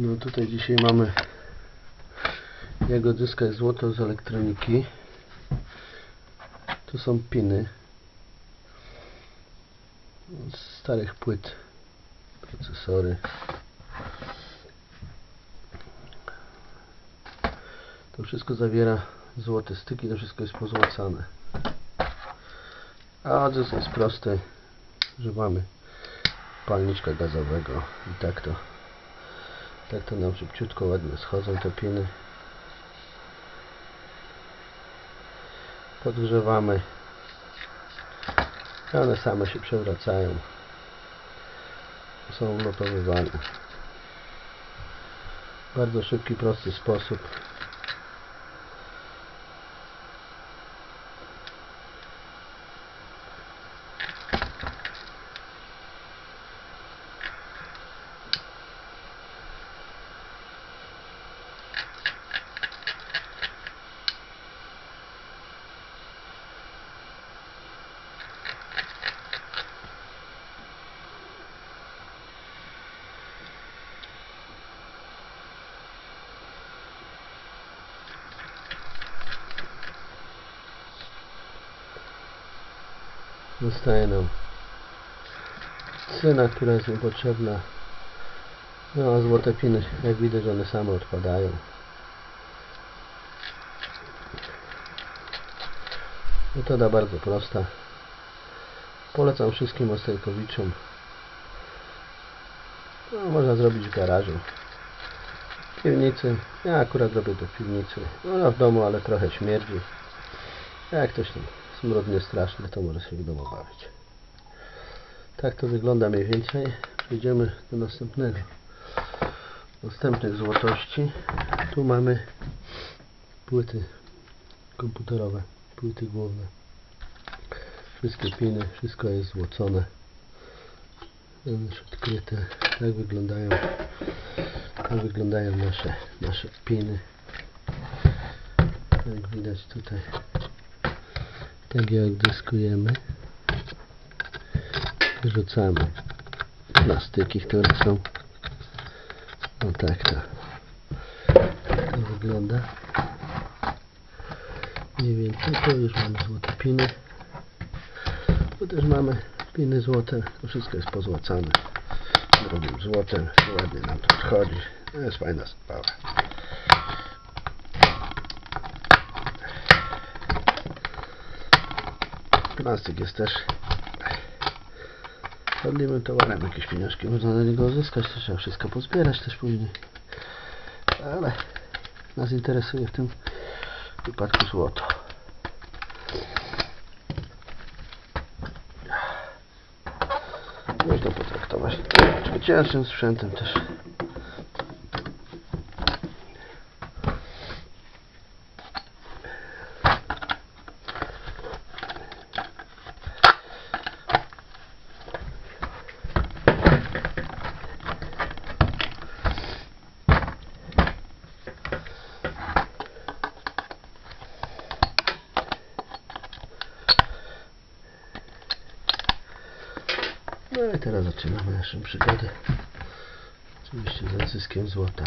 No tutaj dzisiaj mamy jak odzyskać złoto z elektroniki. Tu są piny z starych płyt, procesory. To wszystko zawiera złote styki, to wszystko jest pozłacane. A odzysk jest prosty. Używamy palniczka gazowego i tak to tak to nam szybciutko ładnie schodzą te piny. Podgrzewamy. One same się przewracają. Są ulotowywane. Bardzo szybki, prosty sposób. Zostaje nam cyna, która jest niepotrzebna. No a złote piny, jak widać, one same odpadają. Metoda bardzo prosta. Polecam wszystkim ostajkowiczom. No, można zrobić w garażu. W piwnicy. Ja akurat robię to w piwnicy. No w domu, ale trochę śmierdzi. Jak ktoś tam smród nie straszny, to może się w domu bawić. Tak to wygląda mniej więcej. Przejdziemy do następnego. Następnych złotości. Tu mamy płyty komputerowe, płyty główne. Wszystkie piny, wszystko jest złocone. Już odkryte. Tak wyglądają tak wyglądają nasze, nasze piny. Jak widać tutaj tak jak dyskujemy rzucamy plastyki, które są. No tak to to wygląda. Mniej więcej to już mamy złote piny tu też mamy piny złote. To wszystko jest pozłacane. Drugim złotem ładnie nam to odchodzi. To jest fajna sprawa Plastik jest też szkodliwym towarem. Jakieś pieniążki można na niego uzyskać. To trzeba wszystko pozbierać też później. Ale nas interesuje w tym wypadku złoto. Można potraktować zwyciężczym sprzętem też. No i teraz zaczynamy naszą przygodę. Oczywiście z odzyskiem złota.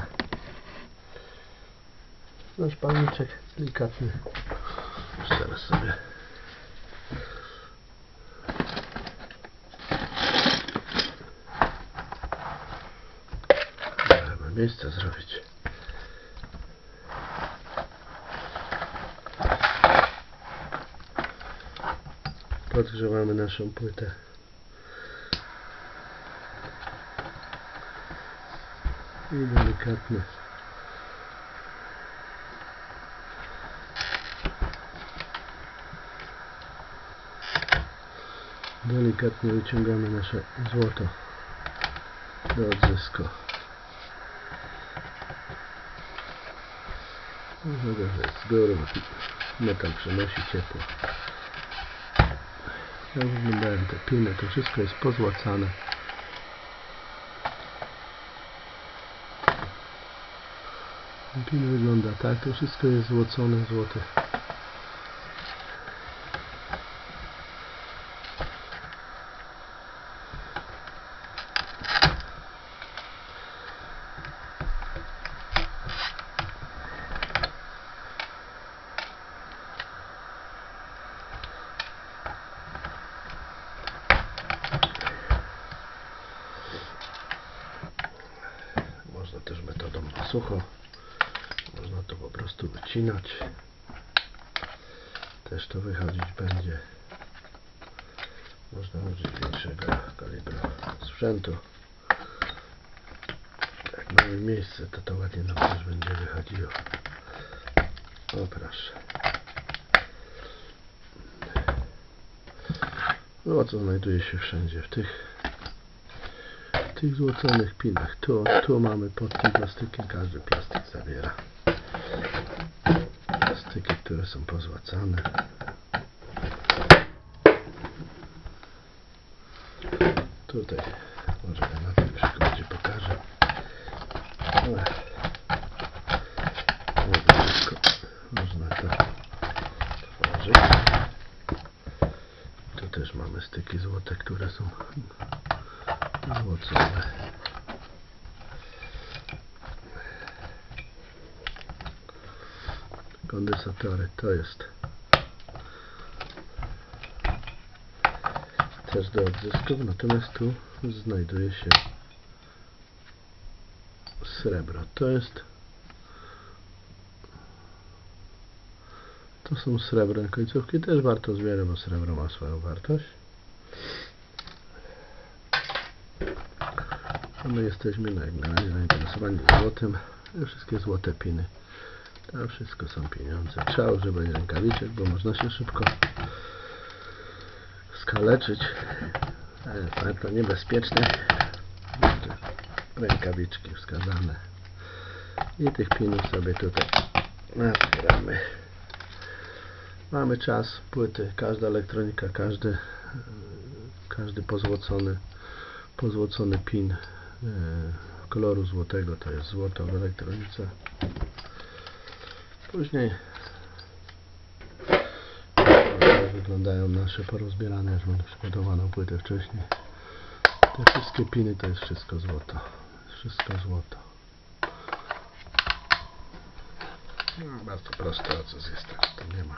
Nasz palniczek delikatny. Już Teraz sobie miejsce zrobić. Podgrzewamy naszą płytę. I delikatnie. Delikatnie wyciągamy nasze złoto do odzysku. No dobrze, z góry metal przenosi ciepło. Jak wyglądają te piny, to wszystko jest pozłacane Pin wygląda tak, to wszystko jest złocone złote. Można też metodą na sucho. Wycinać. Też to wychodzić będzie. Można użyć większego kalibru sprzętu. Jak mamy miejsce, to to ładnie nam też będzie wychodziło. O proszę. Co znajduje się wszędzie w tych w tych złoconych pinach. Tu, tu mamy pod tym plastykiem, każdy plastik zawiera. Które są pozłacane. Tutaj może na tym przykładzie pokażę. Ale wszystko można to tworzyć. Tu też mamy styki złote, które są złocone. Kondensatory to jest też do odzysków, natomiast tu znajduje się srebro. To jest to są srebrne końcówki, też warto zbierać, bo srebro ma swoją wartość. My jesteśmy na, razie zainteresowani złotem. Te wszystkie złote piny. To wszystko są pieniądze. Trzeba używać rękawiczek, bo można się szybko skaleczyć. Ale bardzo niebezpieczne. Rękawiczki wskazane. I tych pinów sobie tutaj nazbieramy. Mamy czas, płyty, każda elektronika, każdy, e, każdy pozłocony, pozłocony pin e, koloru złotego to jest złoto w elektronice. Później wyglądają nasze porozbierane, już mam płytę wcześniej. Te wszystkie piny to jest wszystko złoto. Wszystko złoto. No, bardzo proste, a co jest to nie ma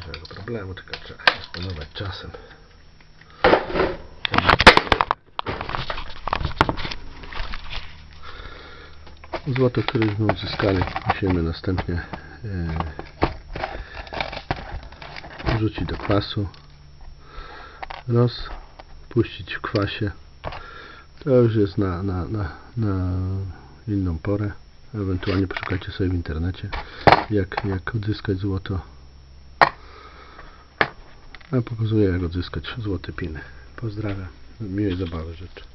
żadnego problemu, tylko trzeba dysponować czasem. Złoto, któreśmy uzyskali, musimy następnie e, wrzucić do kwasu, rozpuścić w kwasie. To już jest na, na, na, na inną porę. Ewentualnie poszukajcie sobie w internecie, jak, jak odzyskać złoto. Ja pokazuję, jak odzyskać złote piny. Pozdrawiam. Miłej zabawy życzę.